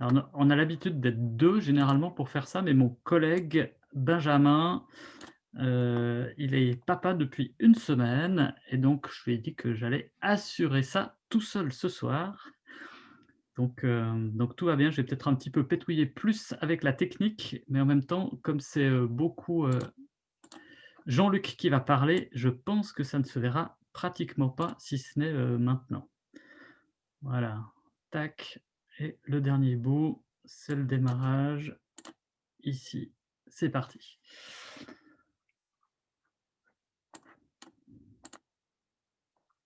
On a l'habitude d'être deux généralement pour faire ça, mais mon collègue Benjamin, euh, il est papa depuis une semaine et donc je lui ai dit que j'allais assurer ça tout seul ce soir. Donc, euh, donc tout va bien, je vais peut-être un petit peu pétouiller plus avec la technique, mais en même temps, comme c'est euh, beaucoup Jean-Luc qui va parler, je pense que ça ne se verra pratiquement pas, si ce n'est maintenant. Voilà, tac, et le dernier bout, c'est le démarrage, ici, c'est parti.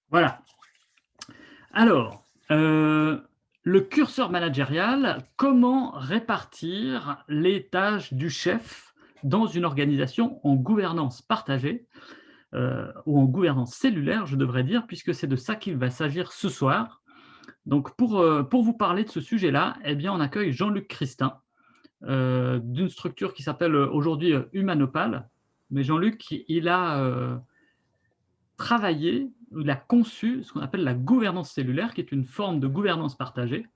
Voilà. Alors, euh, le curseur managérial, comment répartir les tâches du chef dans une organisation en gouvernance partagée, euh, ou en gouvernance cellulaire, je devrais dire, puisque c'est de ça qu'il va s'agir ce soir. Donc, pour, euh, pour vous parler de ce sujet-là, eh bien, on accueille Jean-Luc Christin, d'une structure qui s'appelle aujourd'hui Humanopal. Mais Jean-Luc, il a travaillé il a conçu ce qu'on appelle la gouvernance cellulaire, qui est une forme de gouvernance partagée.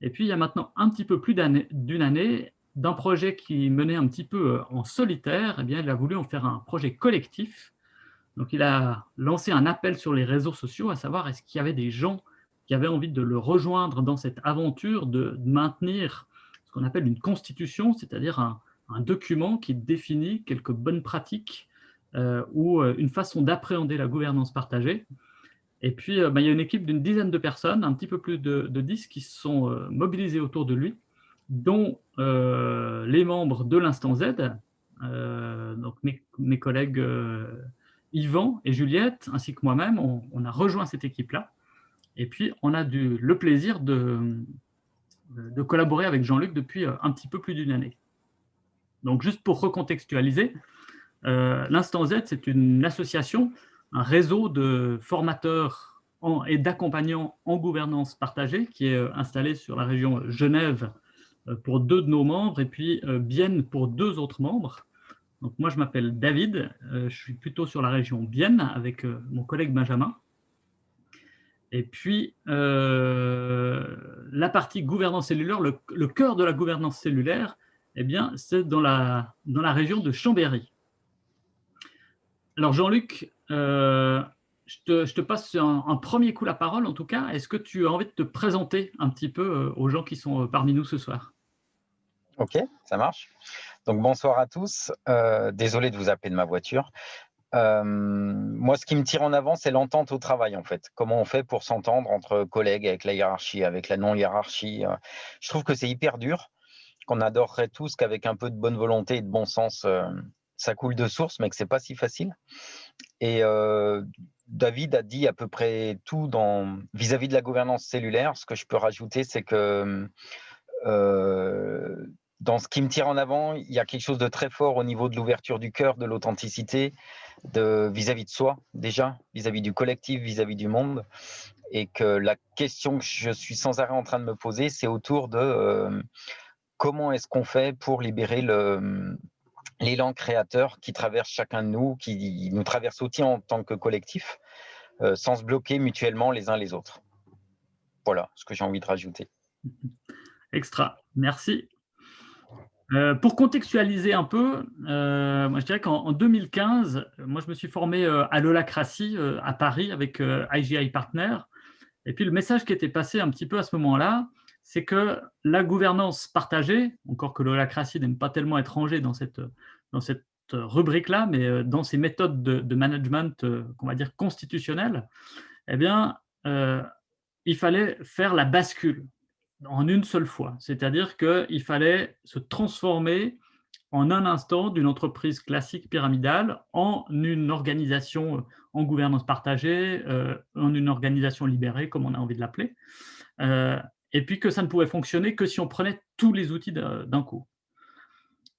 Et puis, il y a maintenant un petit peu plus d'une année, d'un projet qui menait un petit peu euh, en solitaire, eh bien, il a voulu en faire un projet collectif. Donc, il a lancé un appel sur les réseaux sociaux, à savoir est-ce qu'il y avait des gens qui avaient envie de le rejoindre dans cette aventure de maintenir ce qu'on appelle une constitution, c'est-à-dire un, document qui définit quelques bonnes pratiques euh, ou euh, une façon d'appréhender la gouvernance partagée. Et puis, euh, bah, il y a une équipe d'une dizaine de personnes, un petit peu plus de, de 10, qui se sont mobilisées autour de lui, dont les membres de l'Instant Z, donc mes, collègues Yvan et Juliette, ainsi que moi-même, on, a rejoint cette équipe-là. Et puis, on a du, le plaisir de, collaborer avec Jean-Luc depuis un petit peu plus d'une année. Donc, juste pour recontextualiser, l'Instant Z, c'est une association un réseau de formateurs et d'accompagnants en gouvernance partagée qui est euh, installé sur la région Genève euh, pour deux de nos membres et puis euh, Bienne pour deux autres membres. Donc moi, je m'appelle David, je suis plutôt sur la région Bienne avec mon collègue Benjamin. Et puis, la partie gouvernance cellulaire, le, cœur de la gouvernance cellulaire, eh bien, c'est dans la, dans la région de Chambéry. Alors Jean-Luc, euh, je, te, passe un, premier coup la parole en tout cas. Est-ce que tu as envie de te présenter un petit peu euh, aux gens qui sont euh, parmi nous ce soir? Ok, ça marche. Donc bonsoir à tous. désolé de vous appeler de ma voiture. Moi, ce qui me tire en avant, c'est l'entente au travail, en fait. Comment on fait pour s'entendre entre collègues, avec la hiérarchie, avec la non-hiérarchie. Je trouve que c'est hyper dur, qu'on adorerait tous qu'avec un peu de bonne volonté et de bon sens, ça coule de source, mais que c'est pas si facile. Et David a dit à peu près tout vis-à-vis de la gouvernance cellulaire. Ce que je peux rajouter, c'est que dans ce qui me tire en avant, il y a quelque chose de très fort au niveau de l'ouverture du cœur, de l'authenticité, vis-à-vis de soi déjà, vis-à-vis du collectif, vis-à-vis du monde. Et que la question que je suis sans arrêt en train de me poser, c'est autour de euh, comment est-ce qu'on fait pour libérer l'élan créateur qui traverse chacun de nous, qui nous traverse aussi en tant que collectif, euh, sans se bloquer mutuellement les uns les autres. Voilà ce que j'ai envie de rajouter. Extra, merci. Euh, pour contextualiser un peu, euh, moi je dirais qu'en 2015, moi je me suis formé à l'holacratie à Paris avec IGI Partner. Et puis le message qui était passé un petit peu à ce moment-là, c'est que la gouvernance partagée, encore que l'holacratie n'aime pas tellement être rangée dans cette, dans cette rubrique-là, mais euh, dans ces méthodes de, management, euh, qu'on va dire constitutionnelles, eh bien, euh, il fallait faire la bascule en une seule fois. C'est-à-dire qu'il fallait se transformer en un instant d'une entreprise classique pyramidale en une organisation en gouvernance partagée, en une organisation libérée, comme on a envie de l'appeler et puis que ça ne pouvait fonctionner que si on prenait tous les outils d'un coup.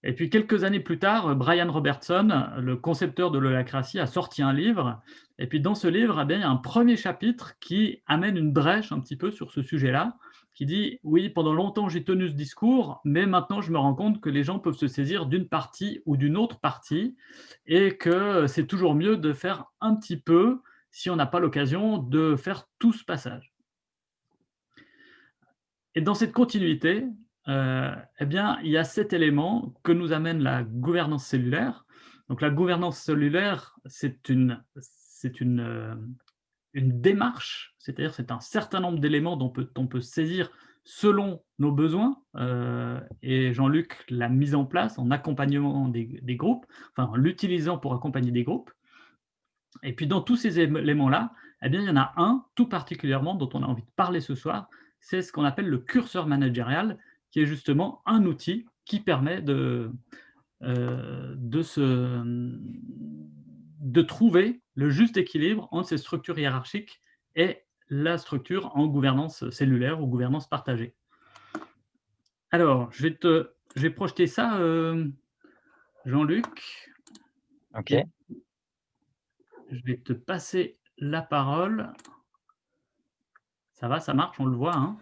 Et puis quelques années plus tard, Brian Robertson, le concepteur de l'holacratie, a sorti un livre. Et puis dans ce livre, eh il y a un premier chapitre qui amène une brèche un petit peu sur ce sujet-là, qui dit « Oui, pendant longtemps j'ai tenu ce discours, mais maintenant je me rends compte que les gens peuvent se saisir d'une partie ou d'une autre partie, et que c'est toujours mieux de faire un petit peu, si on n'a pas l'occasion, de faire tout ce passage. » Et dans cette continuité, euh, eh bien, il y a cet élément que nous amène la gouvernance cellulaire. Donc la gouvernance cellulaire, c'est une, une, euh, une démarche, c'est-à-dire c'est un certain nombre d'éléments dont peut, on peut saisir selon nos besoins. Euh, et Jean-Luc l'a mise en place en accompagnement des, groupes, enfin en l'utilisant pour accompagner des groupes. Et puis dans tous ces éléments-là, eh bien, il y en a un tout particulièrement dont on a envie de parler ce soir, c'est ce qu'on appelle le curseur managérial, qui est justement un outil qui permet de, euh, de, se, de trouver le juste équilibre entre ces structures hiérarchiques et la structure en gouvernance cellulaire ou gouvernance partagée. Alors, je vais, te, je vais projeter ça, euh, Jean-Luc. OK. Je vais te passer la parole. Ça va, ça marche, on le voit. Hein?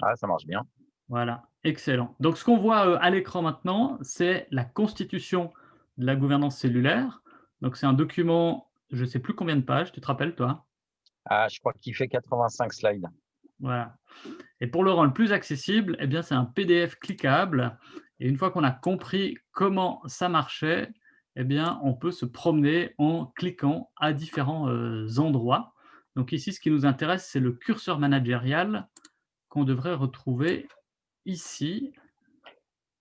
Ah, ça marche bien. Voilà, excellent. Donc, ce qu'on voit euh, à l'écran maintenant, c'est la constitution de la gouvernance cellulaire. Donc, c'est un document, je ne sais plus combien de pages, tu te rappelles, toi? Ah, je crois qu'il fait 85 slides. Voilà. Et pour le rendre plus accessible, eh bien, c'est un PDF cliquable. Et une fois qu'on a compris comment ça marchait, eh bien, on peut se promener en cliquant à différents euh, endroits. Donc ici, ce qui nous intéresse, c'est le curseur managérial qu'on devrait retrouver ici.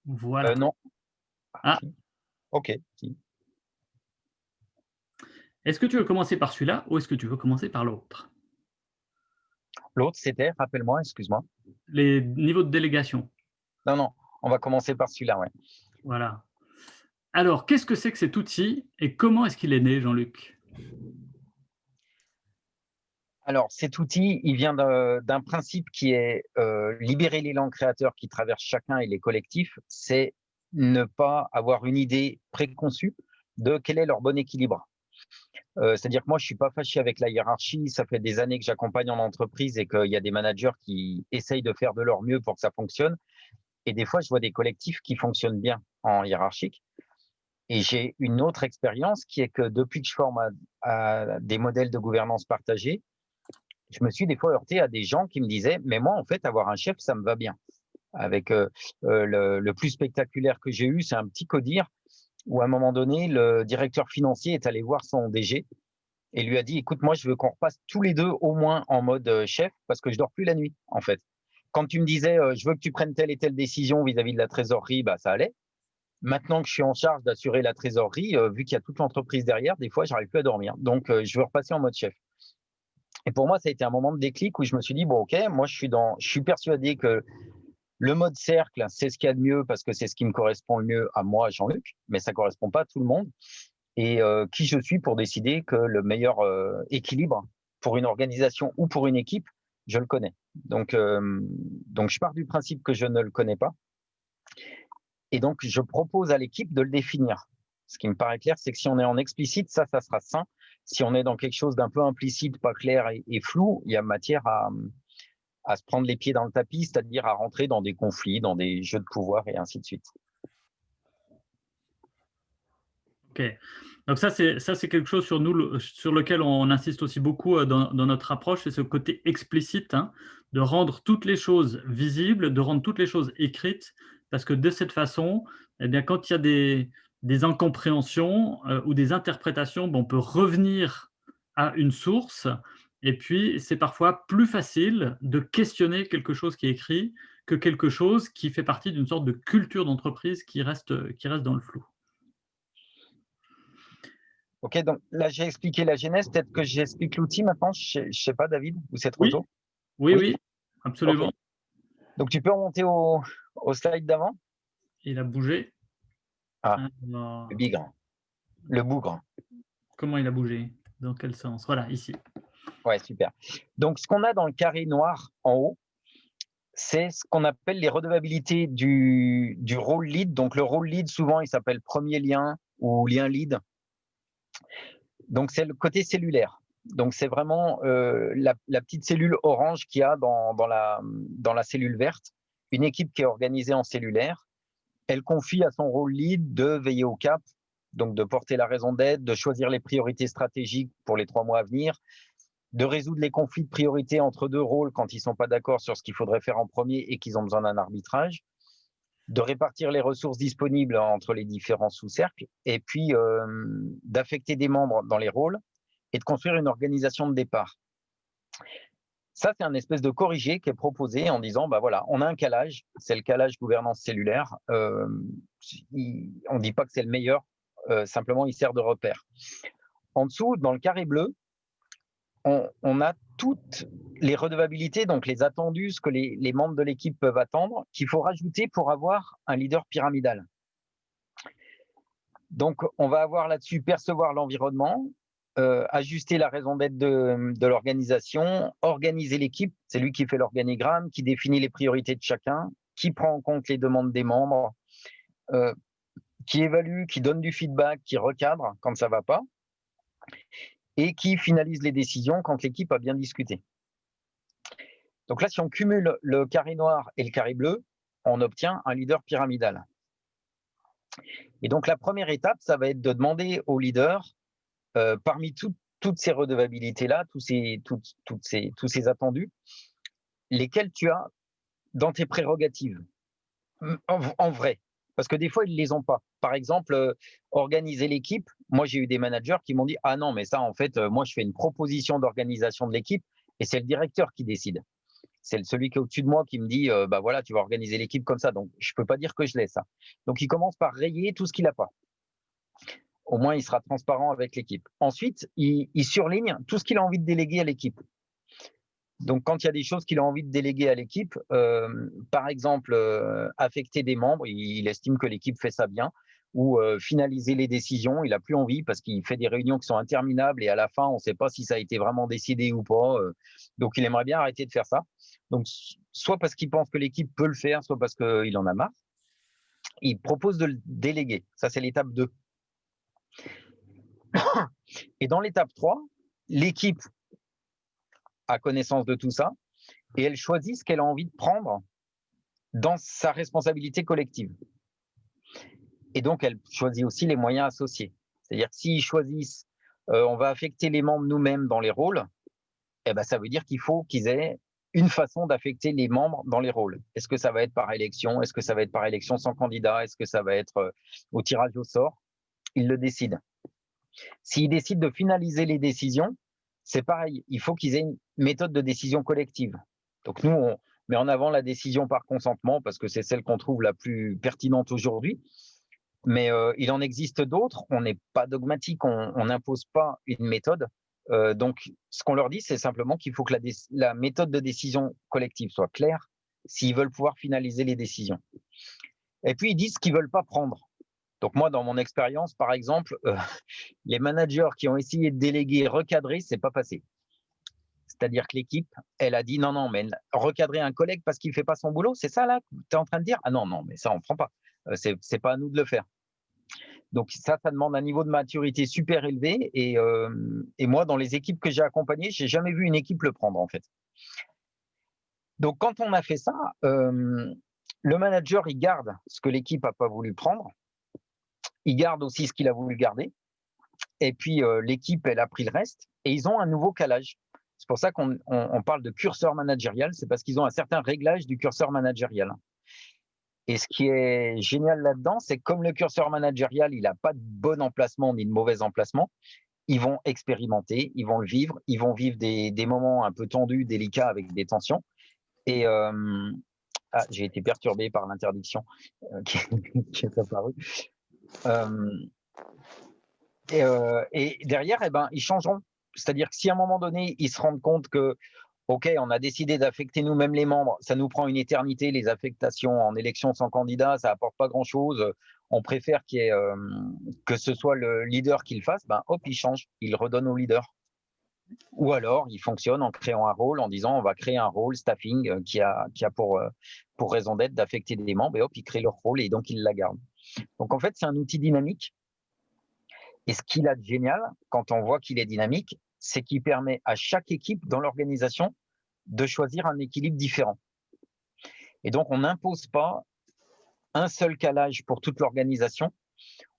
Voilà. Euh, non. Ah. Ok. Est-ce que tu veux commencer par celui-là ou est-ce que tu veux commencer par l'autre? L'autre, c'était, rappelle-moi, excuse-moi. Les niveaux de délégation. Non, non, on va commencer par celui-là, ouais. Voilà. Alors, qu'est-ce que c'est que cet outil et comment est-ce qu'il est né, Jean-Luc? Alors, cet outil, il vient d'un principe qui est euh, libérer l'élan créateur qui traverse chacun et les collectifs, c'est ne pas avoir une idée préconçue de quel est leur bon équilibre. Euh, c'est-à-dire que moi, je suis pas fâché avec la hiérarchie. Ça fait des années que j'accompagne en entreprise et qu'il y a des managers qui essayent de faire de leur mieux pour que ça fonctionne. Et des fois, je vois des collectifs qui fonctionnent bien en hiérarchique. Et j'ai une autre expérience qui est que depuis que je forme à, des modèles de gouvernance partagée, je me suis des fois heurté à des gens qui me disaient, mais moi, en fait, avoir un chef, ça me va bien. Avec euh, euh, le, plus spectaculaire que j'ai eu, c'est un petit codir où à un moment donné, le directeur financier est allé voir son DG et lui a dit, écoute, moi, je veux qu'on repasse tous les deux au moins en mode euh, chef parce que je dors plus la nuit, en fait. Quand tu me disais, je veux que tu prennes telle et telle décision vis-à-vis -vis de la trésorerie, bah, ça allait. Maintenant que je suis en charge d'assurer la trésorerie, euh, vu qu'il y a toute l'entreprise derrière, des fois, j'arrive plus à dormir. Donc, euh, je veux repasser en mode chef. Et pour moi, ça a été un moment de déclic où je me suis dit, bon, OK, moi, je suis persuadé que le mode cercle, c'est ce qu'il y a de mieux parce que c'est ce qui me correspond le mieux à moi, Jean-Luc, mais ça ne correspond pas à tout le monde. Et euh, qui je suis pour décider que le meilleur équilibre pour une organisation ou pour une équipe, je le connais. Donc, donc, je pars du principe que je ne le connais pas. Et donc, je propose à l'équipe de le définir. Ce qui me paraît clair, c'est que si on est en explicite, ça, ça sera sain. Si on est dans quelque chose d'un peu implicite, pas clair et, flou, il y a matière à, à se prendre les pieds dans le tapis, c'est-à-dire à rentrer dans des conflits, dans des jeux de pouvoir et ainsi de suite. Ok. Donc ça, c'est quelque chose sur nous, sur lequel on insiste aussi beaucoup euh, dans, notre approche, c'est ce côté explicite, hein, de rendre toutes les choses visibles, de rendre toutes les choses écrites, parce que de cette façon, eh bien, quand il y a des, incompréhensions euh, ou des interprétations, on peut revenir à une source et puis c'est parfois plus facile de questionner quelque chose qui est écrit que quelque chose qui fait partie d'une sorte de culture d'entreprise qui reste, qui reste dans le flou. Ok, donc là j'ai expliqué la genèse, peut-être que j'explique l'outil maintenant, je ne sais pas David, ou c'est trop oui. tôt? Oui, oui, absolument. Donc tu peux remonter au, au slide d'avant? Il a bougé. Ah, le bigre. Le bougre. Comment il a bougé? Dans quel sens? Voilà, ici. Ouais, super. Donc, ce qu'on a dans le carré noir en haut, c'est ce qu'on appelle les redevabilités du, du rôle lead. Donc, le rôle lead, souvent, il s'appelle premier lien ou lien lead. Donc, c'est le côté cellulaire. Donc, c'est vraiment euh, la, la, petite cellule orange qu'il y a dans, dans, la, dans la cellule verte une équipe qui est organisée en cellulaire. Elle confie à son rôle lead de veiller au cap, donc de porter la raison d'être, de choisir les priorités stratégiques pour les trois mois à venir, de résoudre les conflits de priorité entre deux rôles quand ils ne sont pas d'accord sur ce qu'il faudrait faire en premier et qu'ils ont besoin d'un arbitrage, de répartir les ressources disponibles entre les différents sous-cercles, et puis d'affecter des membres dans les rôles et de construire une organisation de départ. Ça, c'est un espèce de corrigé qui est proposé en disant, bah voilà, on a un calage, c'est le calage gouvernance cellulaire. On ne dit pas que c'est le meilleur, simplement il sert de repère. En dessous, dans le carré bleu, on, a toutes les redevabilités, donc les attendus, ce que les, membres de l'équipe peuvent attendre, qu'il faut rajouter pour avoir un leader pyramidal. Donc, on va avoir là-dessus percevoir l'environnement, euh, ajuster la raison d'être de, l'organisation, organiser l'équipe, c'est lui qui fait l'organigramme, qui définit les priorités de chacun, qui prend en compte les demandes des membres, euh, qui évalue, qui donne du feedback, qui recadre quand ça ne va pas, et qui finalise les décisions quand l'équipe a bien discuté. Donc là, si on cumule le carré noir et le carré bleu, on obtient un leader pyramidal. Et donc la première étape, ça va être de demander au leader, euh, parmi toutes ces redevabilités-là, tous ces, attendus, lesquels tu as dans tes prérogatives, en vrai. Parce que des fois, ils ne les ont pas. Par exemple, euh, organiser l'équipe. Moi, j'ai eu des managers qui m'ont dit « Ah non, mais ça, en fait, euh, moi, je fais une proposition d'organisation de l'équipe et c'est le directeur qui décide. C'est celui qui est au-dessus de moi qui me dit euh, Bah voilà, tu vas organiser l'équipe comme ça. Donc, je ne peux pas dire que je l'ai ça. Donc, il commence par rayer tout ce qu'il n'a pas. Au moins, il sera transparent avec l'équipe. Ensuite, il surligne tout ce qu'il a envie de déléguer à l'équipe. Donc, quand il y a des choses qu'il a envie de déléguer à l'équipe, euh, par exemple, euh, affecter des membres, il, estime que l'équipe fait ça bien, ou finaliser les décisions, il n'a plus envie parce qu'il fait des réunions qui sont interminables et à la fin, on ne sait pas si ça a été vraiment décidé ou pas. donc, il aimerait bien arrêter de faire ça. Donc, soit parce qu'il pense que l'équipe peut le faire, soit parce qu'il en a marre. Il propose de le déléguer. Ça, c'est l'étape 2. Et dans l'étape 3, l'équipe a connaissance de tout ça et elle choisit ce qu'elle a envie de prendre dans sa responsabilité collective. Et donc, elle choisit aussi les moyens associés. C'est-à-dire que s'ils choisissent, euh, on va affecter les membres nous-mêmes dans les rôles, eh ben, ça veut dire qu'il faut qu'ils aient une façon d'affecter les membres dans les rôles. Est-ce que ça va être par élection? Est-ce que ça va être par élection sans candidat? Est-ce que ça va être euh, au tirage au sort? Ils le décident. S'ils décident de finaliser les décisions, c'est pareil, il faut qu'ils aient une méthode de décision collective. Donc nous, on met en avant la décision par consentement parce que c'est celle qu'on trouve la plus pertinente aujourd'hui. Mais euh, il en existe d'autres, on n'est pas dogmatique, on n'impose pas une méthode. Euh, donc, ce qu'on leur dit, c'est simplement qu'il faut que la, méthode de décision collective soit claire s'ils veulent pouvoir finaliser les décisions. Et puis, ils disent qu'ils ne veulent pas prendre. Donc moi, dans mon expérience, par exemple, euh, les managers qui ont essayé de déléguer, recadrer, c'est pas passé. C'est-à-dire que l'équipe, elle a dit non, non, mais recadrer un collègue parce qu'il ne fait pas son boulot, c'est ça là tu es en train de dire? Ah non, non, mais ça, on ne prend pas. Euh, Ce n'est pas à nous de le faire. Donc ça, ça demande un niveau de maturité super élevé. Et, euh, moi, dans les équipes que j'ai accompagnées, j'ai jamais vu une équipe le prendre en fait. Donc quand on a fait ça, le manager, il garde ce que l'équipe n'a pas voulu prendre il garde aussi ce qu'il a voulu garder. Et puis, euh, l'équipe, elle a pris le reste. Et ils ont un nouveau calage. C'est pour ça qu'on parle de curseur managérial. C'est parce qu'ils ont un certain réglage du curseur managérial. Et ce qui est génial là-dedans, c'est comme le curseur managérial, il n'a pas de bon emplacement ni de mauvais emplacement, ils vont expérimenter, ils vont le vivre, ils vont vivre des, moments un peu tendus, délicats, avec des tensions. Et ah, j'ai été perturbé par l'interdiction euh, qui, est apparue. Euh, euh, et, derrière, eh ben, ils changeront. C'est-à-dire que si à un moment donné, ils se rendent compte que, OK, on a décidé d'affecter nous-mêmes les membres, ça nous prend une éternité, les affectations en élection sans candidat, ça apporte pas grand-chose, on préfère euh, que ce soit le leader qui le fasse, ben, hop, il change, il redonne au leader. Ou alors, il fonctionne en créant un rôle, en disant on va créer un rôle staffing qui a, qui a pour, pour raison d'être d'affecter des membres, et hop, il crée leur rôle et donc il la gardent. Donc en fait, c'est un outil dynamique. Et ce qu'il a de génial, quand on voit qu'il est dynamique, c'est qu'il permet à chaque équipe dans l'organisation de choisir un équilibre différent. Et donc, on n'impose pas un seul calage pour toute l'organisation.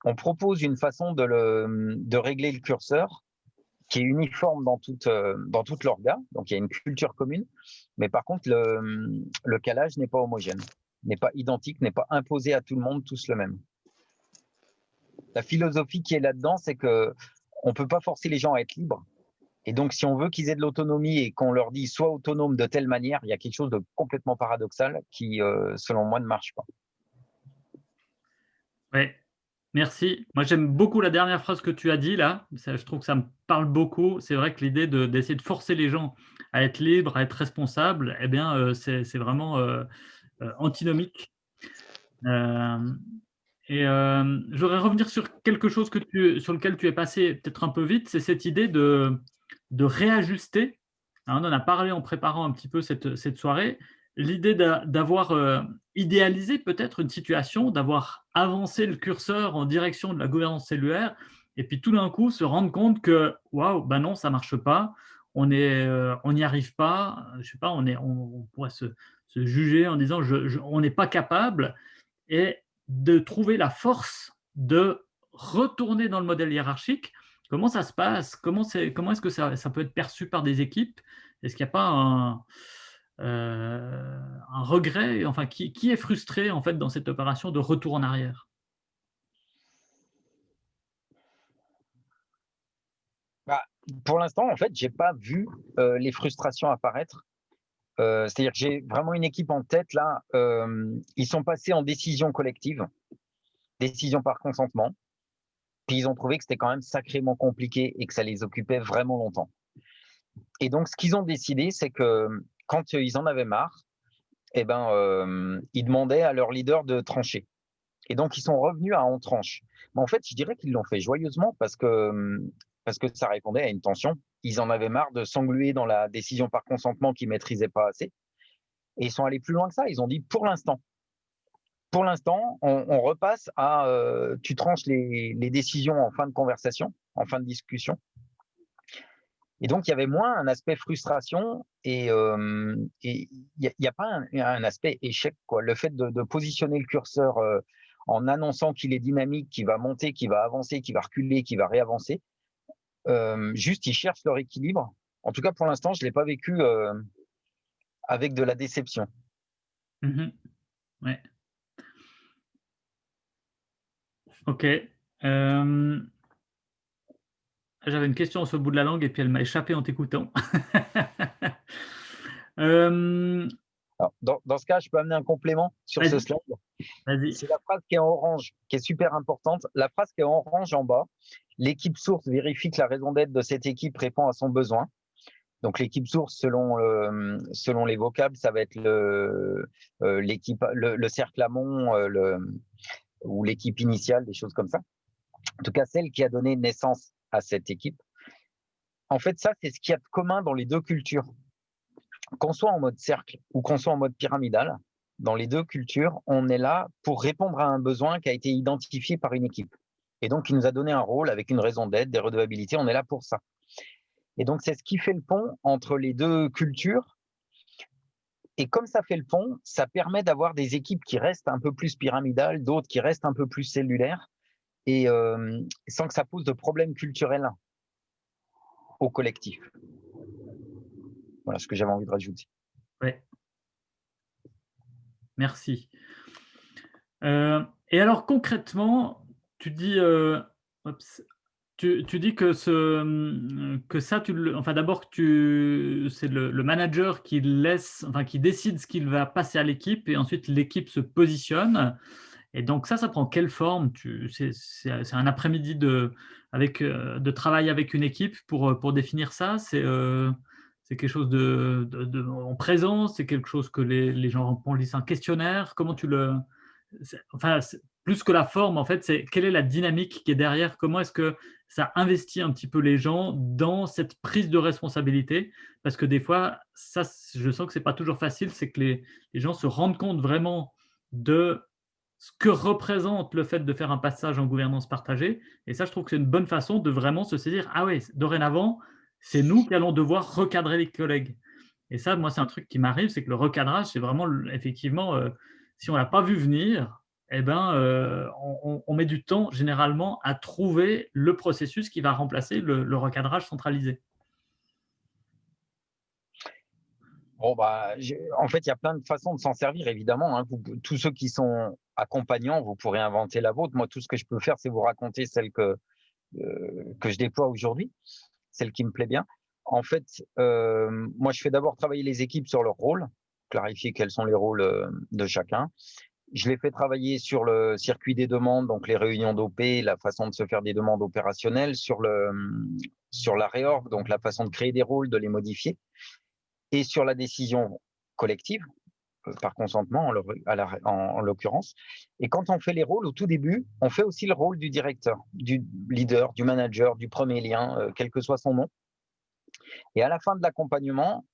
On propose une façon de, régler le curseur qui est uniforme dans toute, euh, dans donc il y a une culture commune, mais par contre, le, calage n'est pas homogène, n'est pas identique, n'est pas imposé à tout le monde, tous le même. La philosophie qui est là-dedans, c'est que on peut pas forcer les gens à être libres. Et donc, si on veut qu'ils aient de l'autonomie et qu'on leur dit soit autonome de telle manière, il y a quelque chose de complètement paradoxal qui, euh, selon moi, ne marche pas. Oui, merci. Moi, j'aime beaucoup la dernière phrase que tu as dit là. je trouve que ça me parle beaucoup. C'est vrai que l'idée d'essayer de, forcer les gens à être libres, à être responsables, eh bien, euh, c'est vraiment euh, antinomique. Et euh, je voudrais revenir sur quelque chose que sur lequel tu es passé peut-être un peu vite, c'est cette idée de, de réajuster. on en a parlé en préparant un petit peu cette, soirée. L'idée d'avoir euh, idéalisé peut-être une situation, d'avoir avancé le curseur en direction de la gouvernance cellulaire, et puis tout d'un coup se rendre compte que waouh, ben non, ça marche pas, on n'y euh, on arrive pas, je sais pas, on, est, on, pourrait se, juger en disant on n'est pas capable. Et de trouver la force de retourner dans le modèle hiérarchique. Comment ça se passe? Comment, est, comment est-ce que ça, peut être perçu par des équipes? Est-ce qu'il n'y a pas un, euh, regret? Enfin, qui, est frustré en fait dans cette opération de retour en arrière? Bah, Pour l'instant, en fait, j'ai pas vu euh, les frustrations apparaître. Euh, c'est-à-dire que j'ai vraiment une équipe en tête là. Ils sont passés en décision collective, décision par consentement. Puis ils ont trouvé que c'était quand même sacrément compliqué et que ça les occupait vraiment longtemps. Et donc, ce qu'ils ont décidé, c'est que quand ils en avaient marre, eh ben, euh, ils demandaient à leur leader de trancher. Et donc, ils sont revenus à en tranche. Mais en fait, je dirais qu'ils l'ont fait joyeusement parce que, parce que ça répondait à une tension ils en avaient marre de s'engluer dans la décision par consentement qu'ils maîtrisaient pas assez. Et ils sont allés plus loin que ça. Ils ont dit pour l'instant, pour l'instant, on, repasse à euh, tu tranches les, décisions en fin de conversation, en fin de discussion. Et donc, il y avait moins un aspect frustration et euh, il n'y a, pas un, aspect échec. Quoi. Le fait de, positionner le curseur euh, en annonçant qu'il est dynamique, qu'il va monter, qu'il va avancer, qu'il va reculer, qu'il va réavancer, juste, ils cherchent leur équilibre. En tout cas, pour l'instant, je ne l'ai pas vécu avec de la déception. Mmh. Ok. Euh, j'avais une question sur le bout de la langue et puis elle m'a échappé en t'écoutant. dans, dans, ce cas, je peux amener un complément sur ce slide. C'est la phrase qui est en orange, qui est super importante. La phrase qui est en orange en bas, l'équipe source vérifie que la raison d'être de cette équipe répond à son besoin. Donc l'équipe source, selon, euh, selon les vocables, ça va être le, euh, l'équipe, le, cercle amont euh, le, ou l'équipe initiale, des choses comme ça. En tout cas, celle qui a donné naissance à cette équipe. En fait, ça, c'est ce qu'il y a de commun dans les deux cultures. Qu'on soit en mode cercle ou qu'on soit en mode pyramidal, dans les deux cultures, on est là pour répondre à un besoin qui a été identifié par une équipe. Et donc, il nous a donné un rôle avec une raison d'être, des redevabilités. On est là pour ça. Et donc, c'est ce qui fait le pont entre les deux cultures. Et comme ça fait le pont, ça permet d'avoir des équipes qui restent un peu plus pyramidales, d'autres qui restent un peu plus cellulaires, et euh, sans que ça pose de problèmes culturels au collectif. Voilà ce que j'avais envie de rajouter. Merci. Euh, et alors concrètement, tu dis, euh, tu, tu, dis que, ce, que ça, tu, enfin d'abord c'est le, le, manager qui laisse, enfin qui décide ce qu'il va passer à l'équipe et ensuite l'équipe se positionne. Et donc ça, ça prend quelle forme? C'est un après-midi de, avec, euh, de travail avec une équipe pour, pour définir ça? C'est euh, quelque chose de, de, en présence? C'est quelque chose que les, les gens remplissent un questionnaire? Comment tu le... Enfin, plus que la forme, en fait, c'est quelle est la dynamique qui est derrière Comment est-ce que ça investit un petit peu les gens dans cette prise de responsabilité? Parce que des fois, ça, je sens que c'est pas toujours facile, c'est que les, les, gens se rendent compte vraiment de ce que représente le fait de faire un passage en gouvernance partagée. Et ça, je trouve que c'est une bonne façon de vraiment se saisir, ah oui, dorénavant, c'est nous qui allons devoir recadrer les collègues. Et ça, moi, c'est un truc qui m'arrive, c'est que le recadrage, c'est vraiment, effectivement, euh, si on ne l'a pas vu venir, eh ben, euh, on, met du temps généralement à trouver le processus qui va remplacer le, recadrage centralisé. Bon, bah, en fait, il y a plein de façons de s'en servir, évidemment. Hein. tous ceux qui sont accompagnants, vous pourrez inventer la vôtre. Moi, tout ce que je peux faire, c'est vous raconter celle que, euh, que je déploie aujourd'hui, celle qui me plaît bien. En fait, euh, moi, je fais d'abord travailler les équipes sur leur rôle, clarifier quels sont les rôles de chacun. Je les fais travailler sur le circuit des demandes, donc les réunions d'OP, la façon de se faire des demandes opérationnelles, sur, le, sur la réorg, donc la façon de créer des rôles, de les modifier, et sur la décision collective, euh, par consentement en l'occurrence. Et quand on fait les rôles au tout début, on fait aussi le rôle du directeur, du leader, du manager, du premier lien, quel que soit son nom. Et à la fin de l'accompagnement,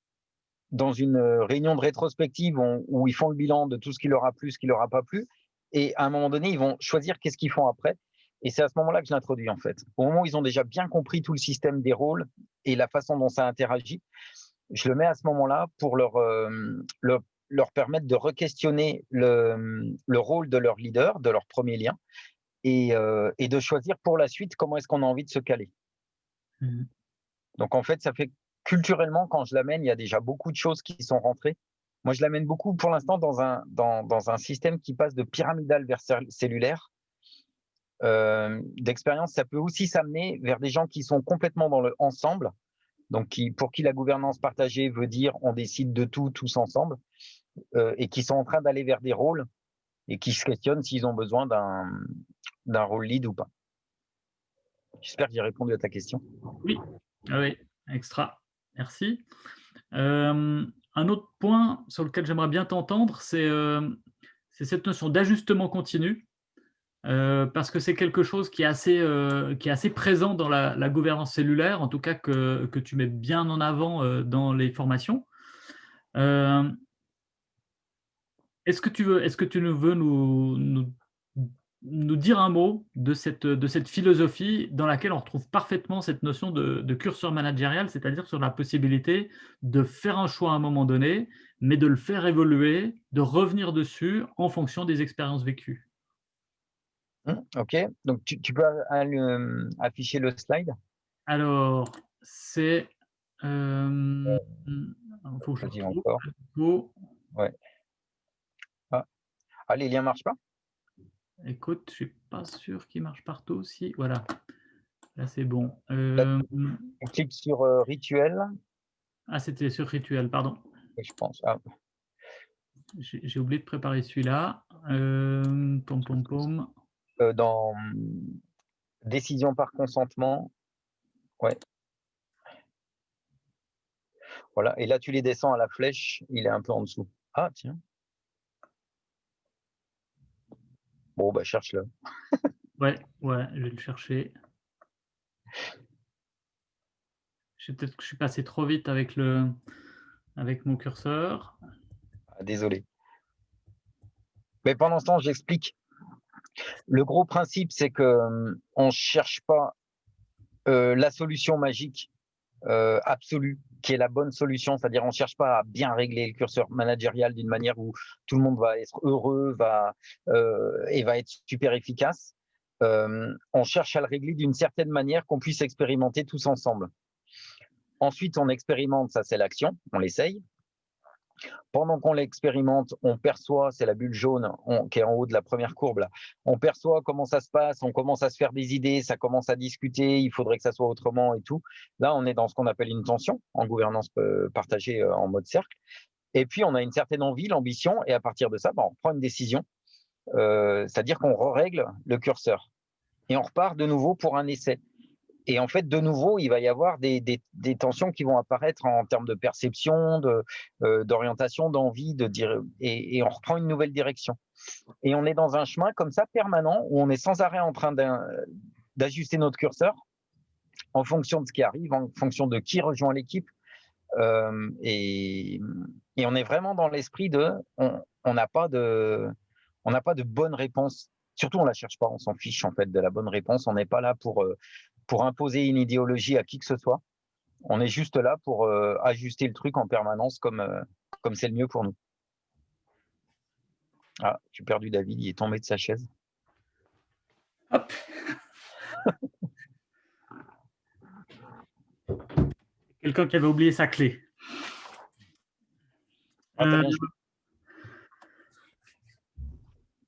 dans une euh, réunion de rétrospective où, ils font le bilan de tout ce qui leur a plu, ce qui leur a pas plu, et à un moment donné, ils vont choisir qu'est-ce qu'ils font après. Et c'est à ce moment-là que je l'introduis en fait. Au moment où ils ont déjà bien compris tout le système des rôles et la façon dont ça interagit, je le mets à ce moment-là pour leur, euh, leur, permettre de re-questionner le, rôle de leur leader, de leur premier lien, et, euh, de choisir pour la suite comment est-ce qu'on a envie de se caler. Mmh. Donc en fait, ça fait culturellement, quand je l'amène, il y a déjà beaucoup de choses qui sont rentrées. Moi, je l'amène beaucoup pour l'instant dans un, dans, un système qui passe de pyramidal vers cellulaire. Euh, d'expérience, ça peut aussi s'amener vers des gens qui sont complètement dans le ensemble, donc qui, pour qui la gouvernance partagée veut dire on décide de tout tous ensemble, euh, et qui sont en train d'aller vers des rôles et qui se questionnent s'ils ont besoin d'un rôle lead ou pas. J'espère que j'ai répondu à ta question. Oui, oui, extra. Merci. Euh, un autre point sur lequel j'aimerais bien t'entendre, c'est euh, cette notion d'ajustement continu, euh, parce que c'est quelque chose qui est, assez, est présent dans la, gouvernance cellulaire, en tout cas que, tu mets bien en avant dans les formations. Est-ce que tu veux, est-ce que tu veux nous, nous nous dire un mot de cette, de cette philosophie dans laquelle on retrouve parfaitement cette notion de, curseur managérial, c'est-à-dire sur la possibilité de faire un choix à un moment donné, mais de le faire évoluer, de revenir dessus en fonction des expériences vécues. Mmh, ok, donc tu, peux afficher le slide? Alors, c'est... Euh, faut que je encore. Ouais. Ah. ah, les liens ne marchent pas? Écoute, je ne suis pas sûr qu'il marche partout. Si, voilà. Là, c'est bon. Euh, on clique sur euh, rituel. Ah, c'était sur rituel, pardon. Je pense. Ah. J'ai oublié de préparer celui-là. Euh, pom, pom, pom. dans décision par consentement. Ouais. Voilà. Et là, tu les descends à la flèche. Il est un peu en dessous. Ah, tiens. Bon, bah, cherche-le. ouais, ouais, je vais le chercher. Peut-être que je suis passé trop vite avec, le, avec mon curseur. Ah, désolé. Mais pendant ce temps, j'explique. Le gros principe, c'est qu'on hum, ne cherche pas euh, la solution magique euh, absolue qui est la bonne solution, c'est-à-dire on ne cherche pas à bien régler le curseur managérial d'une manière où tout le monde va être heureux va, euh, et va être super efficace. Euh, on cherche à le régler d'une certaine manière qu'on puisse expérimenter tous ensemble. Ensuite, on expérimente, ça c'est l'action, on l'essaye. Pendant qu'on l'expérimente, on perçoit, c'est la bulle jaune qui est en haut de la première courbe, on perçoit comment ça se passe, on commence à se faire des idées, ça commence à discuter, il faudrait que ça soit autrement et tout. Là, on est dans ce qu'on appelle une tension en gouvernance euh, partagée euh, en mode cercle. Et puis, on a une certaine envie, l'ambition, et à partir de ça, bah, on prend une décision, euh, c'est-à-dire qu'on règle le curseur. Et on repart de nouveau pour un essai. Et en fait, de nouveau, il va y avoir des, tensions qui vont apparaître en termes de perception, euh, d'orientation, d'envie, de dire, et, on reprend une nouvelle direction. Et on est dans un chemin comme ça permanent où on est sans arrêt en train d'ajuster notre curseur en fonction de ce qui arrive, en fonction de qui rejoint l'équipe. Euh, et, on est vraiment dans l'esprit de, on n'a pas de, on n'a pas de bonne réponse surtout on la cherche pas, on s'en fiche en fait de la bonne réponse. On n'est pas là pour euh, pour imposer une idéologie à qui que ce soit. On est juste là pour euh, ajuster le truc en permanence comme euh, comme c'est le mieux pour nous. Ah, j'ai perdu David, il est tombé de sa chaise. Hop. Quelqu'un qui avait oublié sa clé. Ah, Euh,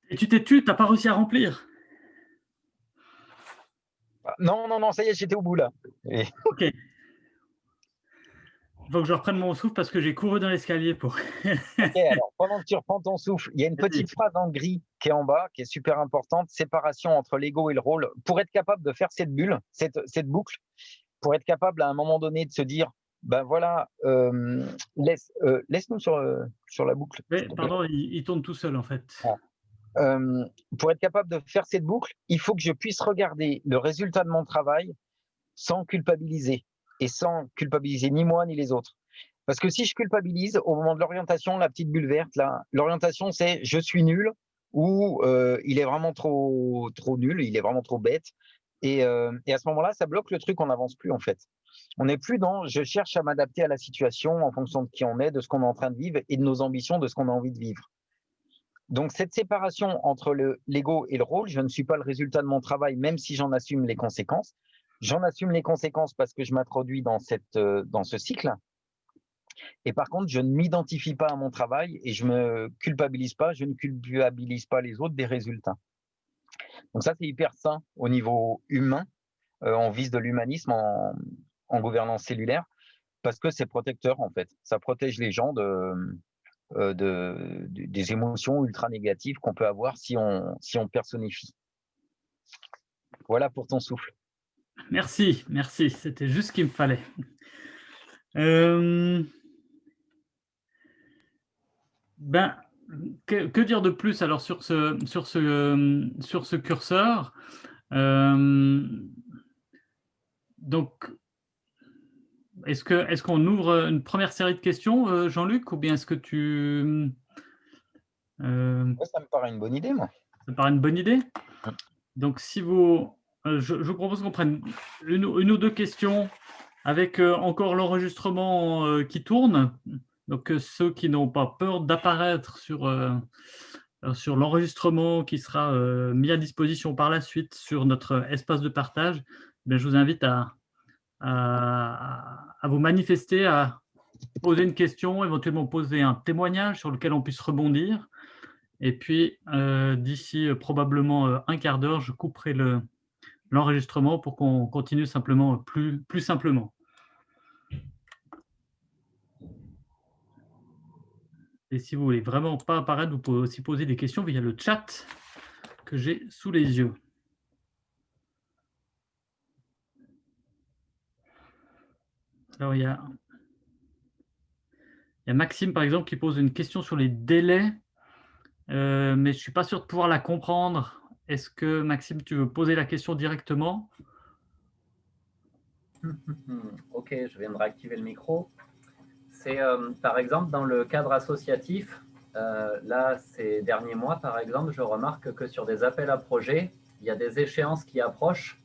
et tu t'es tu, t'as pas réussi à remplir. Ah, Non, non, non, ça y est, j'étais au bout là. Et- Ok. Il faut que je reprenne mon souffle parce que j'ai couru dans l'escalier pour. Ok, alors, pendant que tu reprends ton souffle, il y a une petite phrase en gris qui est en bas, qui est super importante, séparation entre l'ego et le rôle. Pour être capable de faire cette bulle, cette, cette boucle, pour être capable à un moment donné de se dire, ben voilà, euh, laisse, euh, laisse-nous sur, euh, sur la boucle. Plaît. pardon, il, il tourne tout seul en fait. Euh, pour être capable de faire cette boucle, il faut que je puisse regarder le résultat de mon travail sans culpabiliser et sans culpabiliser ni moi ni les autres. Parce que si je culpabilise au moment de l'orientation, la petite bulle verte là, l'orientation c'est je suis nul ou euh, il est vraiment trop trop nul, il est vraiment trop bête. Et, euh, et à ce moment-là, ça bloque le truc, on n'avance plus en fait. On n'est plus dans je cherche à m'adapter à la situation en fonction de qui on est, de ce qu'on est en train de vivre et de nos ambitions, de ce qu'on a envie de vivre. Donc cette séparation entre le l'ego et le rôle, je ne suis pas le résultat de mon travail, même si j'en assume les conséquences. J'en assume les conséquences parce que je m'introduis dans cette euh, dans ce cycle. Et par contre, je ne m'identifie pas à mon travail et je me culpabilise pas, je ne culpabilise pas les autres des résultats. Donc ça, c'est hyper sain au niveau humain. Euh, on vise de l'humanisme en, gouvernance cellulaire parce que c'est protecteur en fait. Ça protège les gens de, de, de- des émotions ultra négatives qu'on peut avoir si on, si on personnifie. Voilà pour ton souffle. Merci, merci. C'était juste ce qu'il me fallait. Euh, Ben, que, dire de plus alors sur ce, sur ce, euh, sur ce curseur? Euh, Donc, est-ce qu'on ouvre une première série de questions, euh, Jean-Luc, ou bien est-ce que tu euh, ça me paraît une bonne idée, moi. ça me paraît une bonne idée? Donc, si vous, euh, je, je vous propose qu'on prenne une, une ou deux questions avec encore l'enregistrement qui tourne. Donc, ceux qui n'ont pas peur d'apparaître sur, sur l'enregistrement qui sera mis à disposition par la suite sur notre espace de partage, ben, je vous invite à, à, vous manifester, à poser une question, éventuellement poser un témoignage sur lequel on puisse rebondir. Et puis, euh, d'ici euh, probablement euh, un quart d'heure, je couperai le- l'enregistrement pour qu'on continue simplement plus, plus simplement. Et si vous voulez vraiment pas apparaître, vous pouvez aussi poser des questions via le chat que j'ai sous les yeux. Alors, il y a, Maxime, par exemple, qui pose une question sur les délais, euh, mais je ne suis pas sûr de pouvoir la comprendre. Est-ce que, Maxime, tu veux poser la question directement? Ok, je viens de réactiver le micro. C'est euh, par exemple dans le cadre associatif, euh, là, ces derniers mois, par exemple, je remarque que sur des appels à projets, il y a des échéances qui approchent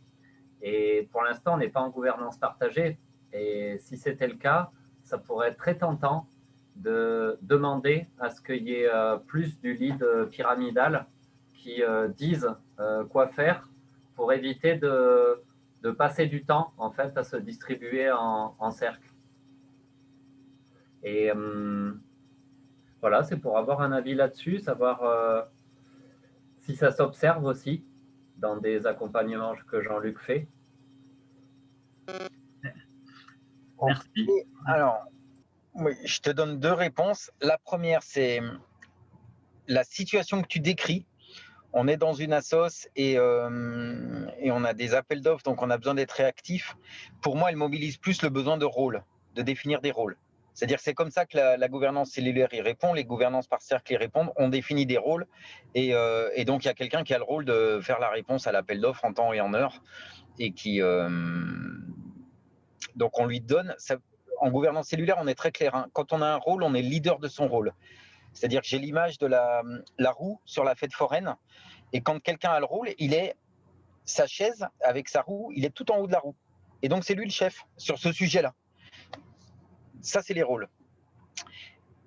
et pour l'instant, on n'est pas en gouvernance partagée. Et si c'était le cas, ça pourrait être très tentant de demander à ce qu'il y ait euh, plus du lead pyramidal qui euh, dise euh, quoi faire pour éviter de, de passer du temps en fait à se distribuer en, cercle. Et voilà, c'est pour avoir un avis là-dessus, savoir si ça s'observe aussi dans des accompagnements que Jean-Luc fait. Merci. Alors, je te donne deux réponses. La première, c'est la situation que tu décris. On est dans une assoce et, euh, et on a des appels d'offres, donc on a besoin d'être réactif. Pour moi, elle mobilise plus le besoin de rôle, de définir des rôles. C'est-à-dire c'est comme ça que la, gouvernance cellulaire y répond, les gouvernances par cercle y répondent, on définit des rôles et, euh, et donc il y a quelqu'un qui a le rôle de faire la réponse à l'appel d'offres en temps et en heure et qui... Euh, donc on lui donne... En gouvernance cellulaire, on est très clair. Hein. Quand on a un rôle, on est leader de son rôle. C'est-à-dire que j'ai l'image de la, la, roue sur la fête foraine. Et quand quelqu'un a le rôle, il est sa chaise avec sa roue, il est tout en haut de la roue. Et donc c'est lui le chef sur ce sujet-là. Ça, c'est les rôles.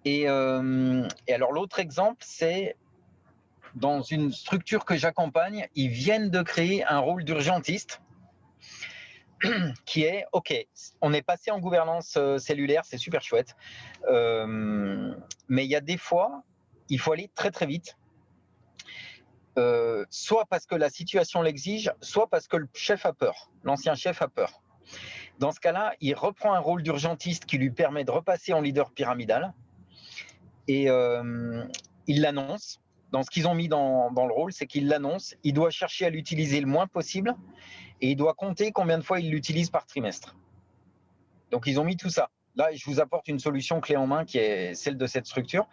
Et, euh, et alors l'autre exemple, c'est dans une structure que j'accompagne, ils viennent de créer un rôle d'urgentiste qui est, OK, on est passé en gouvernance euh, cellulaire, c'est super chouette, euh, mais il y a des fois, il faut aller très très vite, euh, soit parce que la situation l'exige, soit parce que le chef a peur, l'ancien chef a peur. Dans ce cas-là, il reprend un rôle d'urgentiste qui lui permet de repasser en leader pyramidal et il l'annonce. Dans ce qu'ils ont mis dans, dans le rôle, c'est qu'il l'annonce. Il doit chercher à l'utiliser le moins possible et il doit compter combien de fois il l'utilise par trimestre. Donc, ils ont mis tout ça. Là, je vous apporte une solution clé en main qui est celle de cette structure,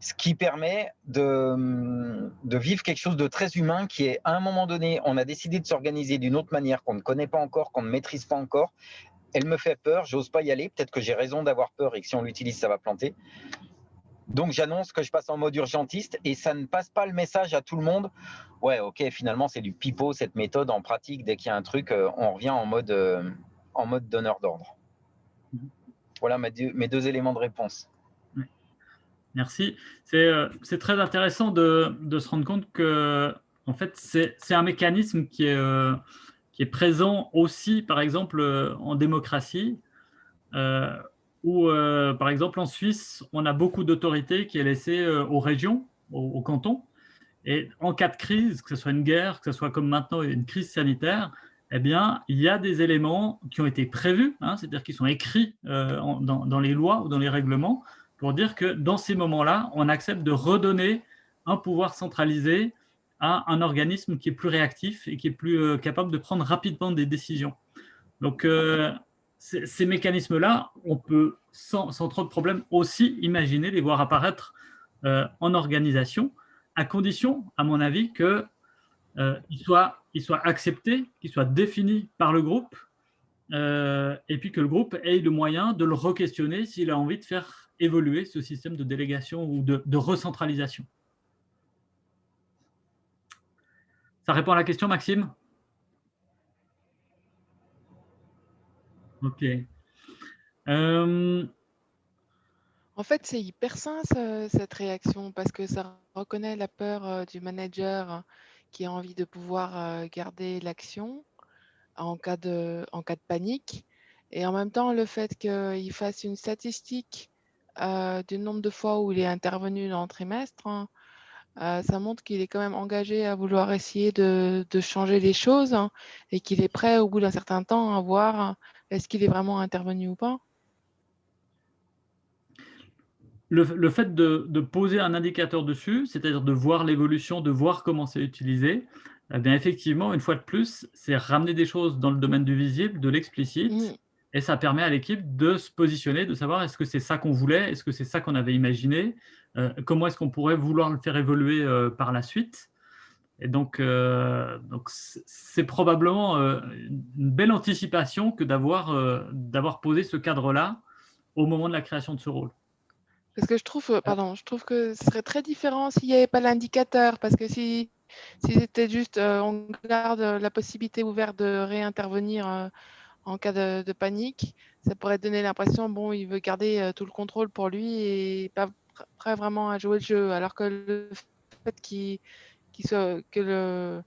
ce qui permet de, de vivre quelque chose de très humain qui est, à un moment donné, on a décidé de s'organiser d'une autre manière qu'on ne connaît pas encore, qu'on ne maîtrise pas encore. Elle me fait peur, j'ose pas y aller. Peut-être que j'ai raison d'avoir peur et que si on l'utilise, ça va planter. Donc j'annonce que je passe en mode urgentiste et ça ne passe pas le message à tout le monde. Ouais, ok, finalement c'est du pipeau cette méthode en pratique. Dès qu'il y a un truc, euh, on revient en mode, euh, en mode donneur d'ordre. Mhm. Voilà mes deux, mes deux, éléments de réponse. Merci. Euh, c'est très intéressant de, de, se rendre compte que en fait c'est un mécanisme qui est, qui est présent aussi, par exemple, en démocratie où, euh, par exemple, en Suisse, on a beaucoup d'autorités qui est laissée euh, aux régions, aux, cantons. Et en cas de crise, que ce soit une guerre, que ce soit comme maintenant une crise sanitaire, eh bien, il y a des éléments qui ont été prévus, hein, c'est-à-dire qui sont écrits euh, dans, dans, les lois ou dans les règlements, pour dire que dans ces moments-là, on accepte de redonner un pouvoir centralisé à un organisme qui est plus réactif et qui est plus capable de prendre rapidement des décisions. Donc, ces, mécanismes-là, on peut sans, trop de problèmes aussi imaginer les voir apparaître euh, en organisation, à condition, à mon avis, qu'ils euh, soient, acceptés, qu'ils soient définis par le groupe, euh, et puis que le groupe ait le moyen de le re-questionner s'il a envie de faire évoluer ce système de délégation ou de, de recentralisation. Ça répond à la question, Maxime? Ok. Euh, en fait, c'est hyper sain cette réaction parce que ça reconnaît la peur euh, du manager qui a envie de pouvoir euh, garder l'action en cas de, panique. Et en même temps, le fait qu'il fasse une statistique du nombre de fois où il est intervenu dans le trimestre, hein, ça montre qu'il est quand même engagé à vouloir essayer de, changer les choses hein, et qu'il est prêt au bout d'un certain temps à voir est-ce qu'il est vraiment intervenu ou pas? Le, fait de, poser un indicateur dessus, c'est-à-dire de voir l'évolution, de voir comment c'est utilisé, eh bien effectivement, une fois de plus, c'est ramener des choses dans le domaine du visible, de l'explicite, mmh. et ça permet à l'équipe de se positionner, de savoir est-ce que c'est ça qu'on voulait, est-ce que c'est ça qu'on avait imaginé, euh, comment est-ce qu'on pourrait vouloir le faire évoluer euh, par la suite. Et donc, euh, donc c'est probablement euh, une belle anticipation que d'avoir euh, d'avoir posé ce cadre-là au moment de la création de ce rôle. Parce que je trouve, pardon, je trouve que ce serait très différent s'il n'y avait pas l'indicateur, parce que si, si c'était juste, on garde la possibilité ouverte de réintervenir en cas de, de, panique, ça pourrait donner l'impression, bon, il veut garder tout le contrôle pour lui et pas prêt vraiment à jouer le jeu, alors que le fait qu'il que le